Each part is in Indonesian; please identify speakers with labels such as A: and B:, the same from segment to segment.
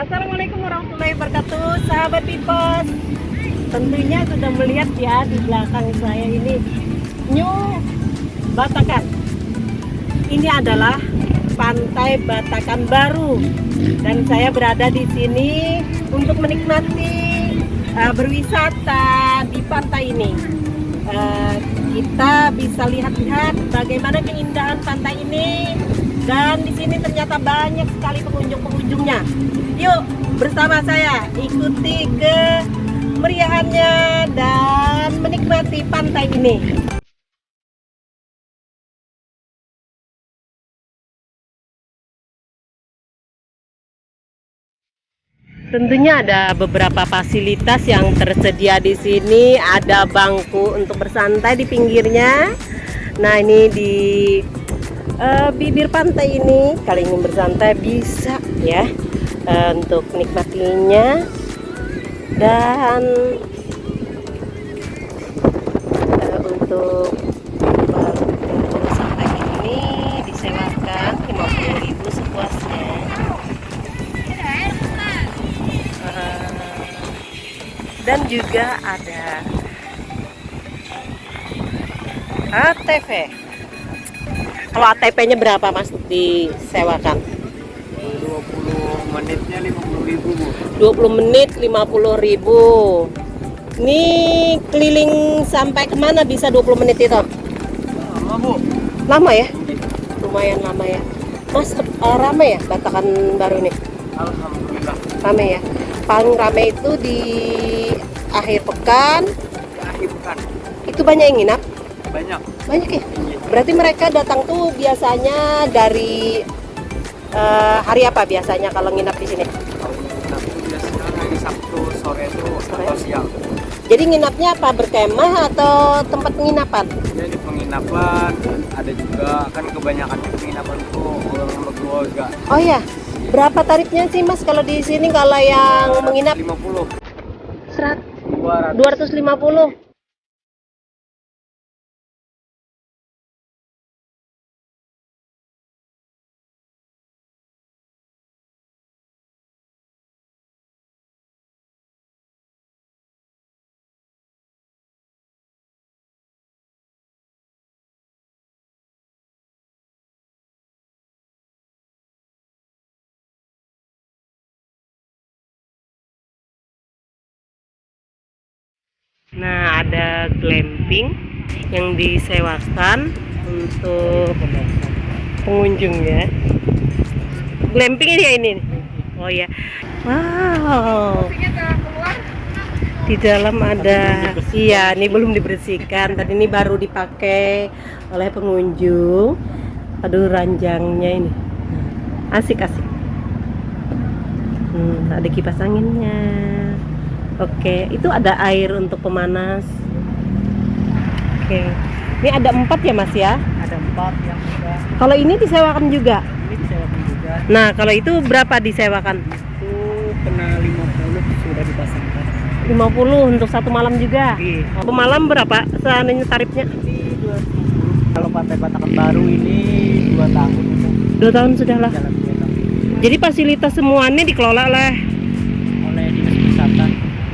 A: Assalamualaikum warahmatullahi wabarakatuh Sahabat Pipos Tentunya sudah melihat ya di belakang saya ini New Batakan. Ini adalah Pantai Batakan Baru. Dan saya berada di sini Untuk menikmati uh, Berwisata di pantai ini. Uh, Kita bisa lihat-lihat Bagaimana keindahan pantai ini. Dan di sini ternyata banyak sekali pengunjung-pengunjungnya. Yuk bersama saya ikuti ke meriahannya dan menikmati pantai ini. Tentunya ada beberapa fasilitas yang tersedia di sini. Ada bangku untuk bersantai di pinggirnya. Nah, ini di uh, bibir pantai ini kali ingin bersantai bisa ya uh, untuk nikmatinya. Dan uh, untuk ini disewakan 50.000 sepuasnya. Dan juga ada ATV kalau ATP-nya berapa Mas disewakan?
B: 20
A: menit 50 ribu. Ini keliling sampai ke mana bisa 20 menit itu?
B: Lama Bu.
A: Lama ya? Lumayan lama ya. Mas uh, rame ya Batakan baru ini?
B: Alhamdulillah.
A: Rame ya. Paling rame itu di akhir pekan.
B: Di akhir pekan.
A: Itu banyak yang nginap?
B: Banyak.
A: Banyak ya? Berarti mereka datang tuh biasanya dari uh, hari apa biasanya kalau nginap di sini?
B: Sore itu sore? atau siang.
A: Jadi nginapnya apa berkemah atau tempat penginapan?
B: Jadi penginapan ada juga kan kebanyakan penginapan itu orang berkeluarga.
A: Oh ya, berapa tarifnya sih mas kalau di sini kalau yang menginap?
B: 50.
A: Serat.
B: 200.
A: 250. Nah, ada glamping yang disewakan untuk pengunjung ya. Glamping ini ya ini. Oh ya. Wow. Di dalam ada iya, ini belum dibersihkan. Tadi ini baru dipakai oleh pengunjung. Aduh, ranjangnya ini. Asik asik. Hmm, ada kipas anginnya. Oke, itu ada air untuk pemanas. Oke, ini ada empat ya mas ya?
B: Ada empat yang sudah.
A: Kalau ini disewakan juga?
B: Ini disewakan juga.
A: Nah, kalau itu berapa disewakan?
B: Itu kena 50 sudah dipasangkan.
A: 50 untuk satu malam juga?
B: Iya.
A: Oh, malam berapa seandainya tarifnya?
B: Ini 200. Kalau pantai Batakan baru ini dua tahun.
A: Dua tahun sudah lah. Jadi fasilitas semuanya dikelola
B: wisata.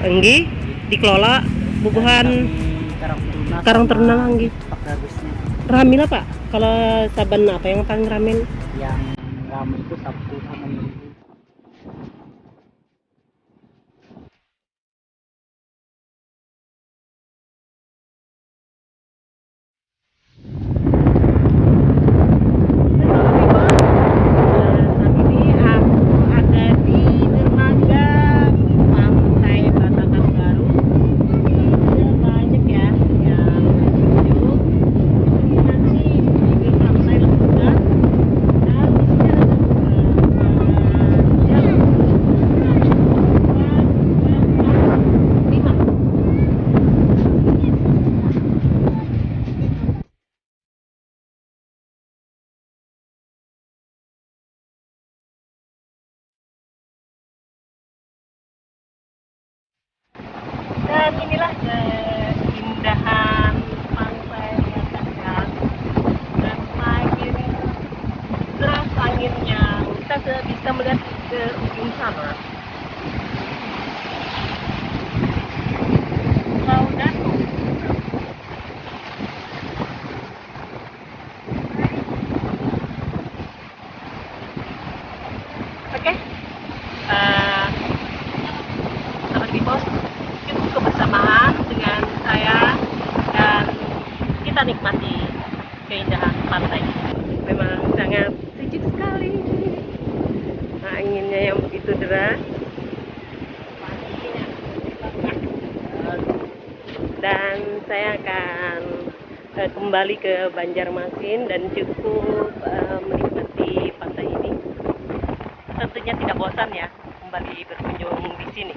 A: Enggi dikelola bubuhan Karang Teruna Enggi. Ramil apa? Kalau saban apa yang paling ramen?
B: Yang dan inilah eh, keindahan pantai yang Tegal dan angin deras anginnya kita bisa melihat ke ujung sana.
A: Oke, eh, nikmati keindahan pantai. Memang sangat sejuk sekali. Anginnya yang begitu deras. Dan saya akan eh, kembali ke Banjarmasin dan cukup eh, menikmati pantai ini. Tentunya tidak bosan ya kembali berkunjung di sini.